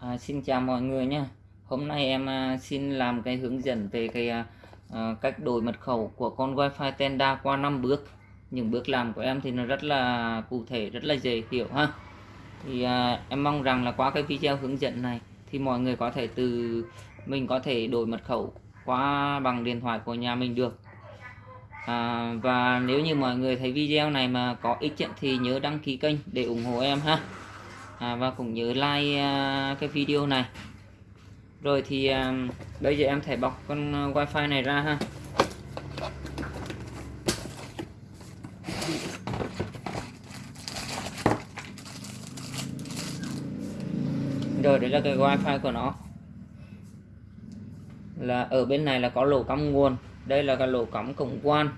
À, xin chào mọi người nhé. Hôm nay em à, xin làm cái hướng dẫn về cái à, à cách đổi mật khẩu của con Wi-Fi Tenda qua 5 bước. Những bước làm của em thì nó rất là cụ thể, rất là dễ hiểu ha. Thì à, em mong rằng là qua cái video hướng dẫn này thì mọi người có thể từ mình có thể đổi mật khẩu qua bằng điện thoại của nhà mình được. À, và nếu như mọi người thấy video này mà có ích thì nhớ đăng ký kênh để ủng hộ em ha à, và cũng nhớ like à, cái video này. Rồi thì à, bây giờ em thể bọc con à, wifi này ra ha. Rồi đấy là cái wifi của nó. Là ở bên này là có lỗ cắm nguồn đây là cái lỗ cắm cổng quan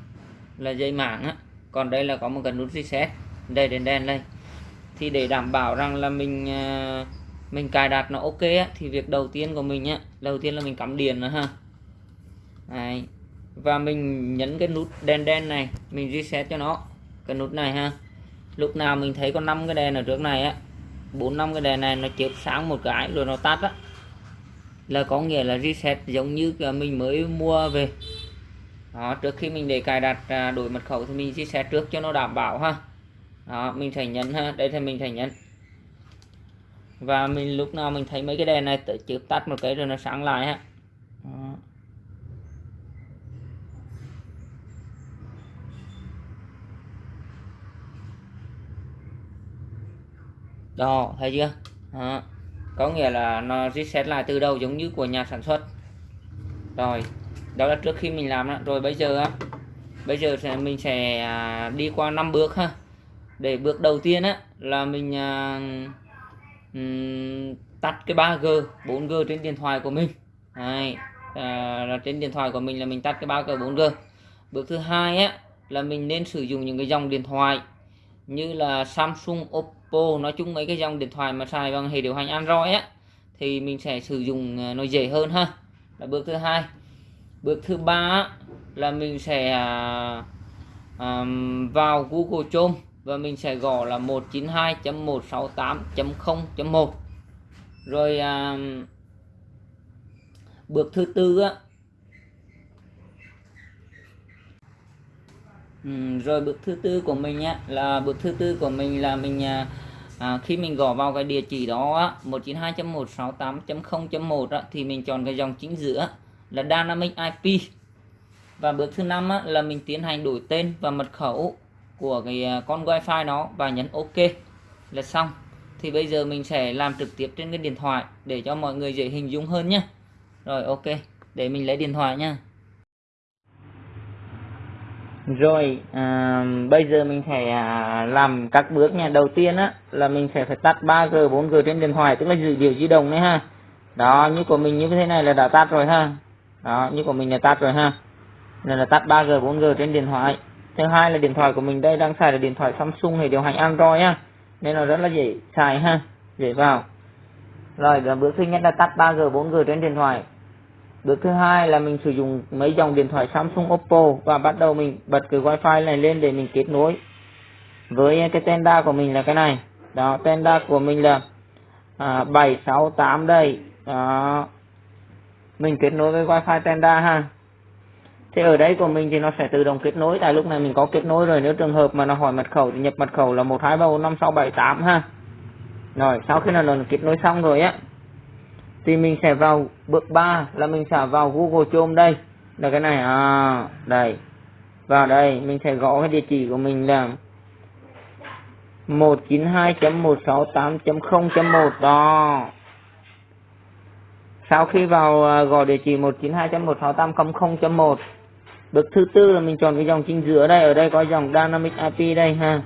là dây mạng á. Còn đây là có một cái nút reset. Đây đèn đen đây thì để đảm bảo rằng là mình à, mình cài đặt nó ok á, thì việc đầu tiên của mình á đầu tiên là mình cắm điện nữa ha. Đấy. và mình nhấn cái nút đèn đen này mình reset cho nó cái nút này ha. Lúc nào mình thấy có 5 cái đèn ở trước này á bốn năm cái đèn này nó chớp sáng một cái rồi nó tắt á. Là có nghĩa là reset giống như mình mới mua về. Đó trước khi mình để cài đặt à, đổi mật khẩu thì mình reset trước cho nó đảm bảo ha đó, mình phải nhấn ha, đây thì mình phải nhấn và mình lúc nào mình thấy mấy cái đèn này, tự chụp tắt một cái rồi nó sáng lại ha đó. đó, thấy chưa đó. có nghĩa là nó reset lại từ đầu giống như của nhà sản xuất rồi, đó là trước khi mình làm đó. rồi bây giờ á, bây giờ mình sẽ à, đi qua năm bước ha để bước đầu tiên á là mình à, um, tắt cái 3G 4G trên điện thoại của mình. Đấy, à, là trên điện thoại của mình là mình tắt cái 3G 4G bước thứ hai á là mình nên sử dụng những cái dòng điện thoại như là Samsung Oppo nói chung mấy cái dòng điện thoại mà xài bằng hệ điều hành Android á thì mình sẽ sử dụng à, nó dễ hơn ha. Là bước thứ hai. Bước thứ ba là mình sẽ à, à, vào Google Chrome và mình sẽ gõ là 192.168.0.1 rồi à, bước thứ tư á. Ừ, rồi bước thứ tư của mình á là bước thứ tư của mình là mình à, à, khi mình gõ vào cái địa chỉ đó 192.168.0.1 thì mình chọn cái dòng chính giữa là Dynamic IP và bước thứ năm á, là mình tiến hành đổi tên và mật khẩu của cái à, con wifi nó và nhấn ok là xong. Thì bây giờ mình sẽ làm trực tiếp trên cái điện thoại để cho mọi người dễ hình dung hơn nhé rồi ok để mình lấy điện thoại nha rồi à, bây giờ mình sẽ à, làm các bước nha đầu tiên á là mình sẽ phải tắt 3G 4G trên điện thoại tức là dữ liệu di động đấy ha. Đó như của mình như thế này là đã tắt rồi ha. Đó như của mình là tắt rồi ha. Nên là tắt 3G 4G trên điện thoại thứ hai là điện thoại của mình đây đang xài là điện thoại Samsung hệ điều hành Android á nên là rất là dễ xài ha dễ vào. Rồi là bước thứ nhất là tắt 3G 4G trên điện thoại. Bước thứ hai là mình sử dụng mấy dòng điện thoại Samsung Oppo và bắt đầu mình bật cái wifi này lên để mình kết nối với cái tenda của mình là cái này. Đó tenda của mình là à, 768 đây. Đó. Mình kết nối với wifi tenda ha thì ở đây của mình thì nó sẽ tự động kết nối. Tại lúc này mình có kết nối rồi, nếu trường hợp mà nó hỏi mật khẩu thì nhập mật khẩu là một hai ba bốn năm sáu bảy tám ha. Rồi, sau khi là nó kết nối xong rồi á, thì mình sẽ vào bước 3 là mình sẽ vào Google Chrome đây. Là cái này à đây. Vào đây, mình sẽ gõ cái địa chỉ của mình là 192.168.0.1 đó. Sau khi vào à, gọi địa chỉ 192.168.0.1 bước thứ tư là mình chọn cái dòng chính giữa đây. Ở đây có dòng dynamic IP đây ha.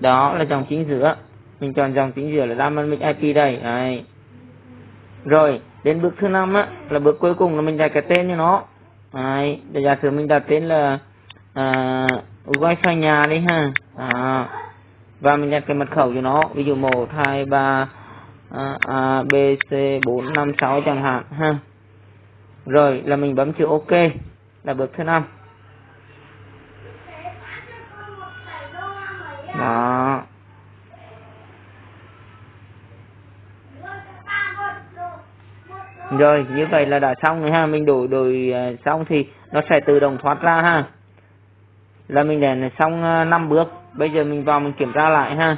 Đó là dòng chính giữa. Mình chọn dòng chính giữa là dynamic IP đây. Đấy. rồi đến bước thứ năm á là bước cuối cùng là mình đặt cái tên cho nó. Đấy. để giả sử mình đặt tên là à, wifi nhà đi ha. À, và mình đặt cái mật khẩu cho nó ví dụ một hai ba à, A, B, C, 4, 5, 6 chẳng hạn ha. Rồi là mình bấm chữ OK là bước thứ năm. Đó. rồi như vậy là đã xong rồi ha. Mình đổi đổi à, xong thì nó sẽ tự động thoát ra ha. Là mình để xong à, năm bước. Bây giờ mình vào mình kiểm tra lại ha.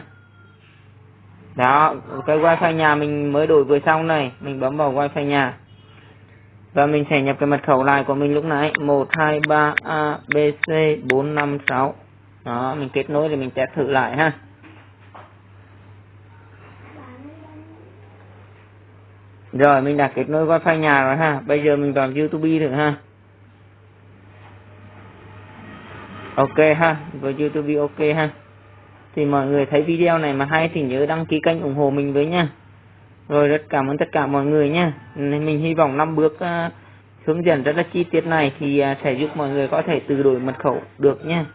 Đó cái wifi nhà mình mới đổi vừa xong này. Mình bấm vào wifi nhà và mình sẽ nhập cái mật khẩu lại của mình lúc nãy. 123 abc 456 đó, mình kết nối thì mình test thử lại ha. Rồi, mình đã kết nối wifi nhà rồi ha. Bây giờ mình vào youtube thử ha. Ok ha với youtube ok ha. Thì mọi người thấy video này mà hay thì nhớ đăng ký kênh ủng hộ mình với nha rồi rất cảm ơn tất cả mọi người nha mình hy vọng năm bước uh, hướng dẫn rất là chi tiết này thì uh, sẽ giúp mọi người có thể tự đổi mật khẩu được nha